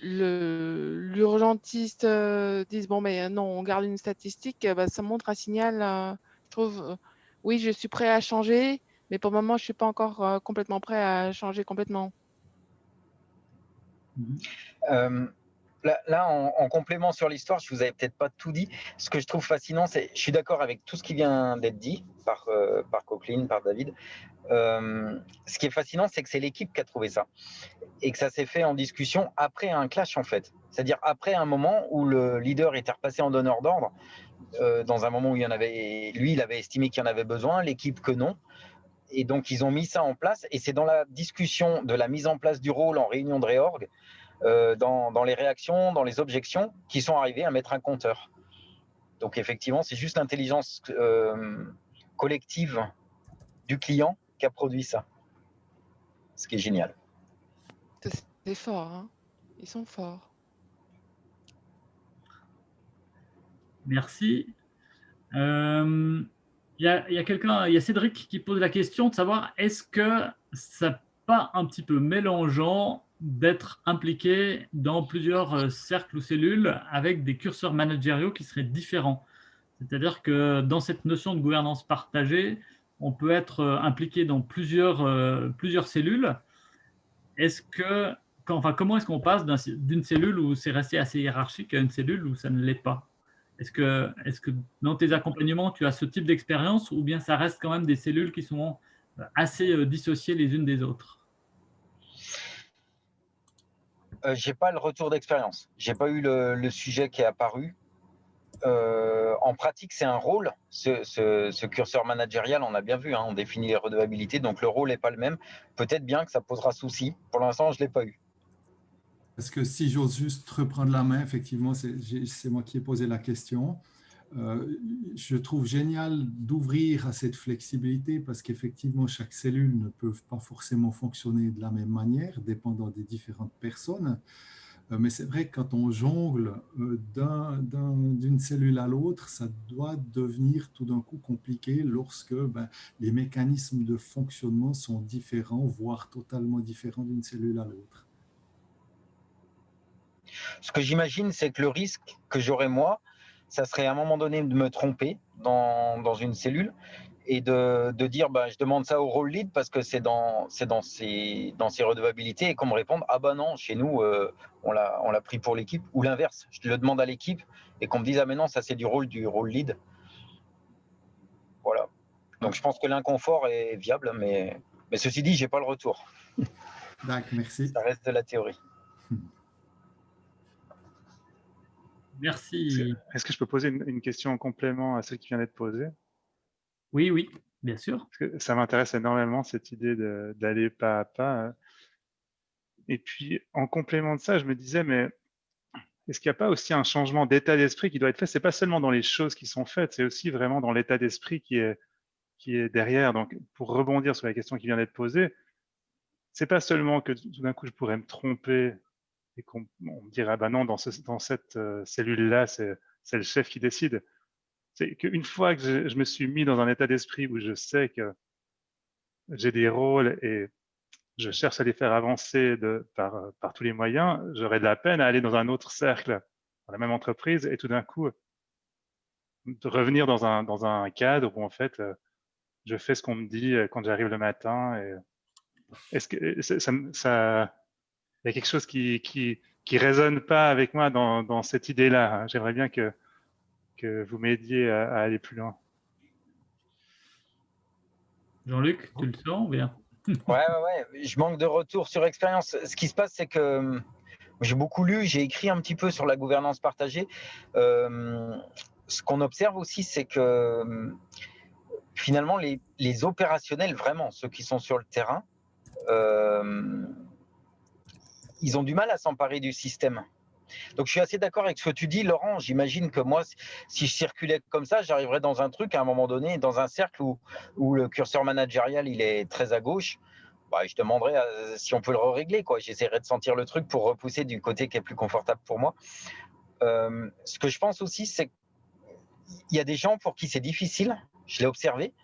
l'urgentiste euh, dise bon mais non on garde une statistique bah, ça montre un signal euh, je trouve euh, oui je suis prêt à changer mais pour le moment je suis pas encore complètement prêt à changer complètement là, en, complément sur l'histoire, je vous avais peut-être pas tout dit. Ce que je trouve fascinant, c'est, je suis d'accord avec tout ce qui vient d'être dit par, euh, par Coqueline, par David. Euh, ce qui est fascinant, c'est que c'est l'équipe qui a trouvé ça et que ça s'est fait en discussion après un clash en fait. C'est-à-dire après un moment où le leader était repassé en donneur d'ordre, euh, dans un moment où il y en avait, lui, il avait estimé qu'il y en avait besoin, l'équipe que non. Et donc ils ont mis ça en place. Et c'est dans la discussion de la mise en place du rôle en réunion de réorg euh, dans, les réactions, dans les objections, qui sont arrivés à mettre un compteur. Donc effectivement, c'est juste l'intelligence euh, collective du client qui a produit ça. Ce qui est génial. C'est fort, hein ils sont forts. Merci. Euh, il y a, quelqu'un, il y a Cédric qui pose la question de savoir est-ce que ça pas un petit peu mélangeant d'être impliqué dans plusieurs euh, cercles ou cellules avec des curseurs managériaux qui seraient différents. C'est-à-dire que dans cette notion de gouvernance partagée, on peut être euh, impliqué dans plusieurs, euh, plusieurs cellules. Est-ce que, enfin, comment est-ce qu'on passe d'une cellule où c'est resté assez hiérarchique à une cellule où ça ne l'est pas? Est-ce que, est que dans tes accompagnements, tu as ce type d'expérience ou bien ça reste quand même des cellules qui sont assez dissociées les unes des autres? Euh, j'ai pas le retour d'expérience. J'ai pas eu le, sujet qui est apparu. Euh, en pratique, c'est un rôle. Ce, curseur managérial, on a bien vu, hein, on définit les redevabilités, donc le rôle n'est pas le même. Peut-être bien que ça posera souci. Pour l'instant, je ne l'ai pas eu. Parce que si j'ose juste reprendre la main, effectivement, c'est moi qui ai posé la question. Euh, je trouve génial d'ouvrir à cette flexibilité parce qu'effectivement, chaque cellule ne peut pas forcément fonctionner de la même manière, dépendant des différentes personnes. Euh, mais c'est vrai que quand on jongle euh, d'une cellule à l'autre, ça doit devenir tout d'un coup compliqué lorsque ben, les mécanismes de fonctionnement sont différents, voire totalement différents d'une cellule à l'autre. Ce que j'imagine, c'est que le risque que j'aurais moi, ça serait à un moment donné de me tromper dans, dans une cellule et de, de dire bah, je demande ça au rôle lead parce que c'est dans, dans, ses, dans ses redevabilités et qu'on me réponde ah bah non, chez nous, euh, on l'a pris pour l'équipe ou l'inverse, je le demande à l'équipe et qu'on me dise ah mais non, ça c'est du rôle du rôle lead. Voilà. Donc je pense que l'inconfort est viable, mais, mais ceci dit, j'ai pas le retour. D'accord, merci. Ça reste de la théorie. Merci. Est-ce que je peux poser une, question en complément à celle qui vient d'être posée? Oui, oui, bien sûr. ça m'intéresse énormément, cette idée d'aller pas à pas. Et puis, en complément de ça, je me disais, mais est-ce qu'il n'y a pas aussi un changement d'état d'esprit qui doit être fait? C'est pas seulement dans les choses qui sont faites, c'est aussi vraiment dans l'état d'esprit qui est, qui est derrière. Donc, pour rebondir sur la question qui vient d'être posée, c'est pas seulement que tout d'un coup je pourrais me tromper et qu'on me dirait, ben non, dans, cette euh, cellule-là, c'est le chef qui décide. C'est qu'une fois que je, me suis mis dans un état d'esprit où je sais que j'ai des rôles et je cherche à les faire avancer de, par, tous les moyens, j'aurais de la peine à aller dans un autre cercle, dans la même entreprise, et tout d'un coup, de revenir dans un, dans un cadre où en fait, euh, je fais ce qu'on me dit euh, quand j'arrive le matin. Est-ce que ça, y a quelque chose qui qui, qui résonne pas avec moi dans, dans cette idée-là. J'aimerais bien que, que vous m'aidiez à, aller plus loin. Jean-Luc, tu le sens bien? Ouais, ouais, ouais. Je manque de retour sur expérience. Ce qui se passe, c'est que j'ai beaucoup lu, j'ai écrit un petit peu sur la gouvernance partagée. Euh, ce qu'on observe aussi, c'est que finalement, les, les, opérationnels, vraiment, ceux qui sont sur le terrain, euh, ils ont du mal à s'emparer du système. Donc je suis assez d'accord avec ce que tu dis, Laurent. J'imagine que moi, si je circulais comme ça, j'arriverais dans un truc à un moment donné, dans un cercle où, où le curseur managérial il est très à gauche. Bah, je demanderais si on peut le régler. J'essaierai de sentir le truc pour repousser du côté qui est plus confortable pour moi. Euh, ce que je pense aussi, c'est qu'il y a des gens pour qui c'est difficile. Je l'ai observé.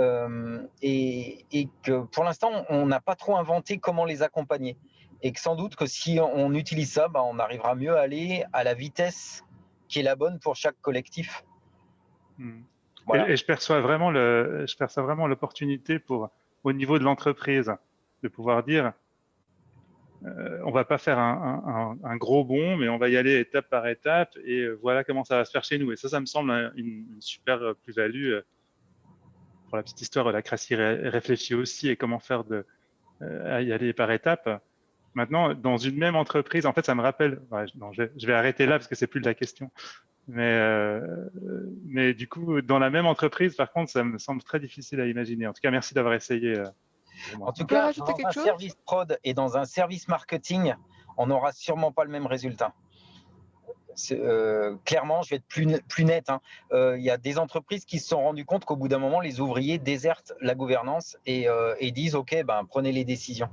Euh, et, que pour l'instant, on n'a pas trop inventé comment les accompagner et que sans doute que si on utilise ça, bah, on arrivera mieux à aller à la vitesse qui est la bonne pour chaque collectif. Hmm. Et, je perçois vraiment le, je perçois vraiment l'opportunité pour, au niveau de l'entreprise, de pouvoir dire, euh, on va pas faire un, un, gros bond, mais on va y aller étape par étape, et voilà comment ça va se faire chez nous. Et ça, ça me semble une, super plus-value. Euh, pour la petite histoire, la Crassi réfléchit aussi et comment faire de, euh, y aller par étapes. Maintenant, dans une même entreprise, en fait, ça me rappelle. non, je, vais, arrêter là parce que c'est plus de la question. Mais, euh, mais du coup, dans la même entreprise, par contre, ça me semble très difficile à imaginer. En tout cas, merci d'avoir essayé. Euh, en tout cas, dans un service prod et dans un service marketing, on n'aura sûrement pas le même résultat. Euh, clairement, je vais être plus, plus net. Hein. Il y a des entreprises qui se sont rendues compte qu'au bout d'un moment, les ouvriers désertent la gouvernance et, et disent OK, ben, prenez les décisions.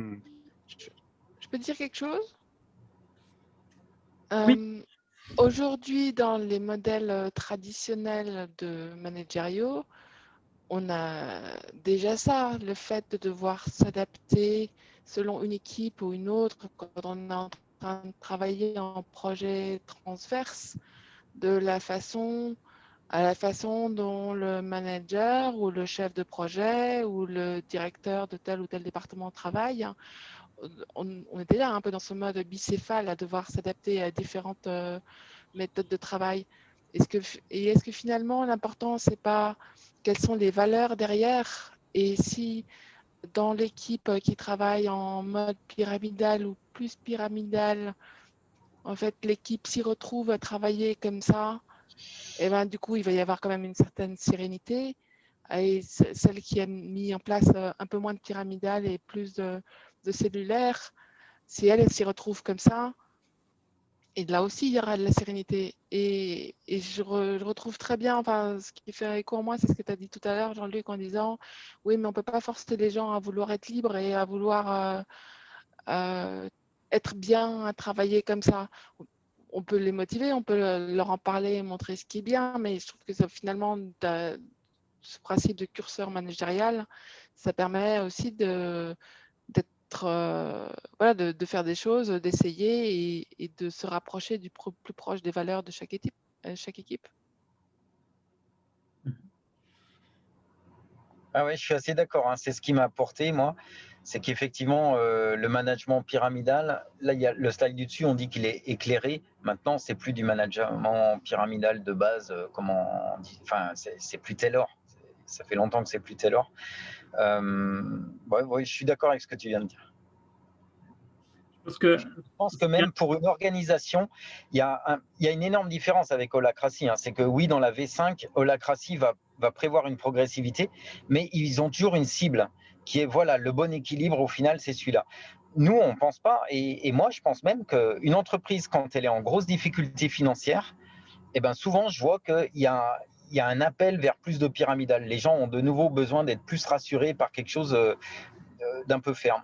Hmm. Je peux dire quelque chose? Oui. Euh, aujourd'hui, dans les modèles euh, traditionnels de managériaux, on a déjà ça, le fait de devoir s'adapter selon une équipe ou une autre quand on est en train de travailler en projet transverse, de la façon à la façon dont le manager ou le chef de projet ou le directeur de tel ou tel département travaille. On, on est déjà un peu dans ce mode bicéphale à devoir s'adapter à différentes euh, méthodes de travail. Est-ce que, et est-ce que finalement l'important c'est pas quelles sont les valeurs derrière? Et si dans l'équipe qui travaille en mode pyramidal ou plus pyramidal, en fait l'équipe s'y retrouve à travailler comme ça, et ben du coup il va y avoir quand même une certaine sérénité. Et celle qui a mis en place euh, un peu moins de pyramidal et plus de, de cellulaire, si elle, elle s'y retrouve comme ça, et là aussi, il y aura de la sérénité. Et, et je, retrouve très bien, enfin, ce qui fait écho en moi, c'est ce que tu as dit tout à l'heure, Jean-Luc, en disant, oui, mais on ne peut pas forcer les gens à vouloir être libres et à vouloir euh, euh, être bien, à travailler comme ça. On peut les motiver, on peut leur en parler, montrer ce qui est bien, mais je trouve que finalement, ce principe de curseur managérial, ça permet aussi de, euh, voilà, de, faire des choses, d'essayer et, de se rapprocher du plus proche des valeurs de chaque équipe. Euh. Ah ouais, je suis assez d'accord. Hein. C'est ce qui m'a apporté, moi. C'est qu'effectivement, euh, le management pyramidal, là, il y a le slide du dessus, on dit qu'il est éclairé. Maintenant, c'est plus du management pyramidal de base, comment on dit. Enfin, c'est plus Taylor. Ça fait longtemps que c'est plus Taylor. Euh, ouais, je suis d'accord avec ce que tu viens de dire. Parce que, je pense que même pour une organisation, il y a, il y a une énorme différence avec Holacracy. Hein. C'est que oui, dans la V5, Holacracy va, va prévoir une progressivité, mais ils ont toujours une cible qui est voilà le bon équilibre. Au final, c'est celui-là. Nous, on ne pense pas, et, moi, je pense même qu'une entreprise, quand elle est en grosse difficulté financière, eh ben souvent, je vois qu'il y a, y a un appel vers plus de pyramidal. Les gens ont de nouveau besoin d'être plus rassurés par quelque chose euh, euh, d'un peu ferme.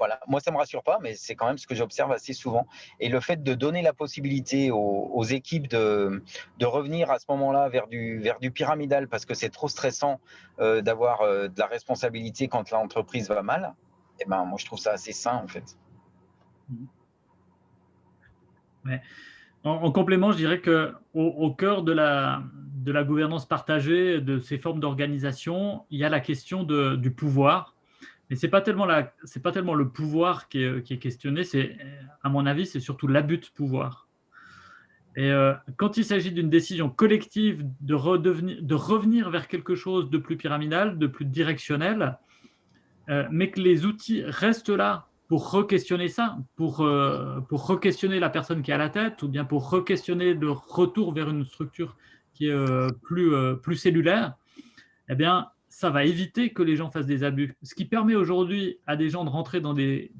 Voilà. Moi, ça me rassure pas, mais c'est quand même ce que j'observe assez souvent. Et le fait de donner la possibilité aux, équipes de, revenir à ce moment-là vers du, vers du pyramidal, parce que c'est trop stressant euh, d'avoir de la responsabilité quand l'entreprise va mal, eh ben, moi, je trouve ça assez sain, en fait. Ouais. En, complément, je dirais que au, cœur de la, de la gouvernance partagée, de ces formes d'organisation, il y a la question de, du pouvoir. Mais ce n'est pas, tellement pas tellement le pouvoir qui est, questionné, à mon avis, c'est surtout l'abus de pouvoir. Et euh, quand il s'agit d'une décision collective de, redevenir, de revenir vers quelque chose de plus pyramidal, de plus directionnel, euh, mais que les outils restent là pour re-questionner ça, pour, euh, pour re-questionner la personne qui est à la tête, ou bien pour re-questionner le retour vers une structure qui est plus, plus cellulaire, eh bien, ça va éviter que les gens fassent des abus. Ce qui permet aujourd'hui à des gens de rentrer dans, de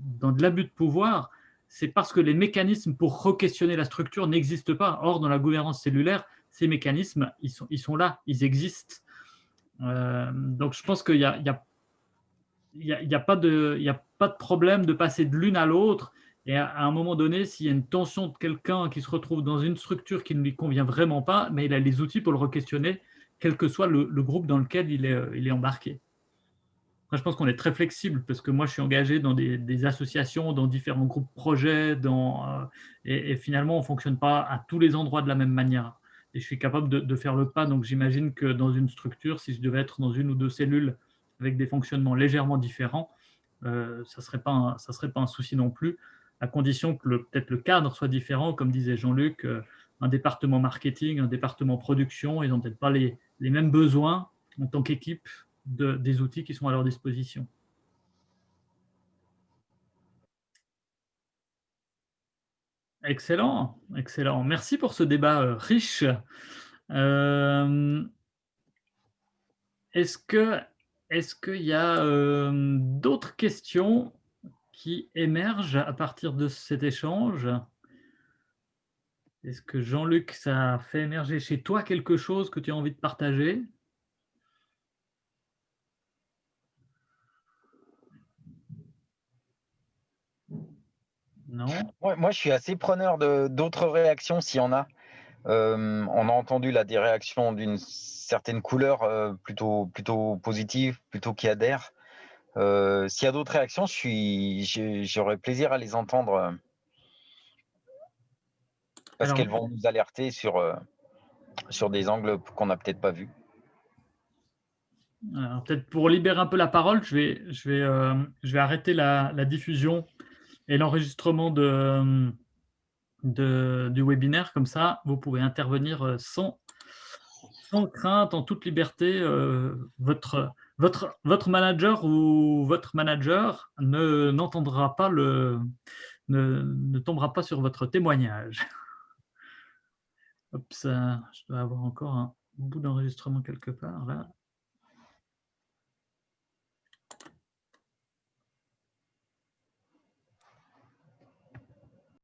l'abus de pouvoir, c'est parce que les mécanismes pour re-questionner la structure n'existent pas. Or, dans la gouvernance cellulaire, ces mécanismes, ils sont, là, ils existent. donc, je pense qu'il n'y a, pas de, y a pas de problème de passer de l'une à l'autre. Et à, un moment donné, s'il y a une tension de quelqu'un qui se retrouve dans une structure qui ne lui convient vraiment pas, mais il a les outils pour le re-questionner, quel que soit le, groupe dans lequel il est, est embarqué. je pense qu'on est très flexible parce que moi, je suis engagé dans des, associations, dans différents groupes projets, euh, et, finalement, on ne fonctionne pas à tous les endroits de la même manière. Et je suis capable de, faire le pas. Donc, j'imagine que dans une structure, si je devais être dans une ou deux cellules avec des fonctionnements légèrement différents, euh, ça ne serait, pas un, souci non plus, à condition que peut-être le cadre soit différent, comme disait Jean-Luc, euh, un département marketing, un département production, ils n'ont peut-être pas les, mêmes besoins en tant qu'équipe de, des outils qui sont à leur disposition. Excellent, excellent. Merci pour ce débat euh, riche. Est-ce que est-ce qu'il y a euh, d'autres questions qui émergent à partir de cet échange? Est-ce que Jean-Luc, ça fait émerger chez toi quelque chose que tu as envie de partager? Non? Moi, je suis assez preneur d'autres réactions s'il y en a. Euh, on a entendu là, des réactions d'une certaine couleur euh, plutôt, plutôt positive, plutôt qui adhère. Euh, s'il y a d'autres réactions, j'aurais plaisir à les entendre parce qu'elles vont nous alerter sur, sur des angles qu'on n'a peut-être pas vus. Peut-être pour libérer un peu la parole, je vais, je vais, je vais arrêter la, la diffusion et l'enregistrement de, du webinaire. Comme ça, vous pouvez intervenir euh, sans, sans crainte, en toute liberté. Euh, votre, votre, votre manager ou votre manager ne n'entendra pas le ne, ne, tombera pas sur votre témoignage. Hop, ça, je dois avoir encore un bout d'enregistrement quelque part là.